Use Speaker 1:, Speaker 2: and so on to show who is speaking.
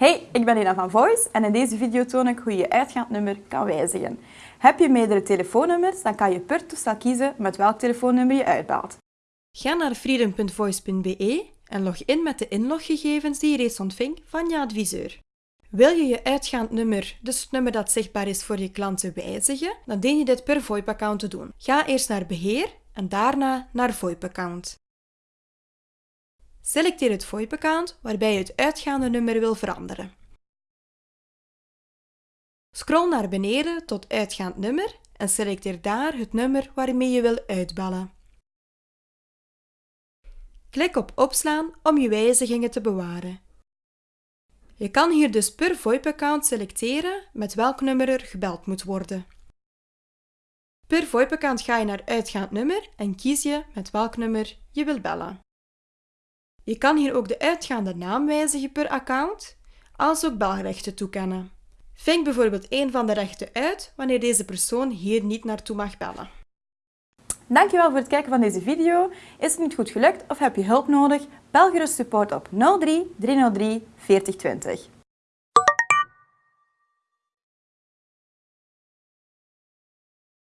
Speaker 1: Hey, ik ben Lina van Voice en in deze video toon ik hoe je je uitgaand nummer kan wijzigen. Heb je meerdere telefoonnummers, dan kan je per toestel kiezen met welk telefoonnummer je uitbelt.
Speaker 2: Ga naar freedom.voice.be en log in met de inloggegevens die je reeds ontving van je adviseur. Wil je je uitgaand nummer, dus het nummer dat zichtbaar is voor je klanten, wijzigen, dan dien je dit per VoIP-account te doen. Ga eerst naar Beheer en daarna naar VoIP-account. Selecteer het VoIP-account waarbij je het uitgaande nummer wil veranderen. Scroll naar beneden tot uitgaand nummer en selecteer daar het nummer waarmee je wil uitbellen. Klik op Opslaan om je wijzigingen te bewaren. Je kan hier dus per VoIP-account selecteren met welk nummer er gebeld moet worden. Per VoIP-account ga je naar uitgaand nummer en kies je met welk nummer je wil bellen. Je kan hier ook de uitgaande naam wijzigen per account, als ook belrechten toekennen. Vink bijvoorbeeld een van de rechten uit wanneer deze persoon hier niet naartoe mag bellen.
Speaker 1: Dankjewel voor het kijken van deze video. Is het niet goed gelukt of heb je hulp nodig? Bel gerust support op 03 303 4020.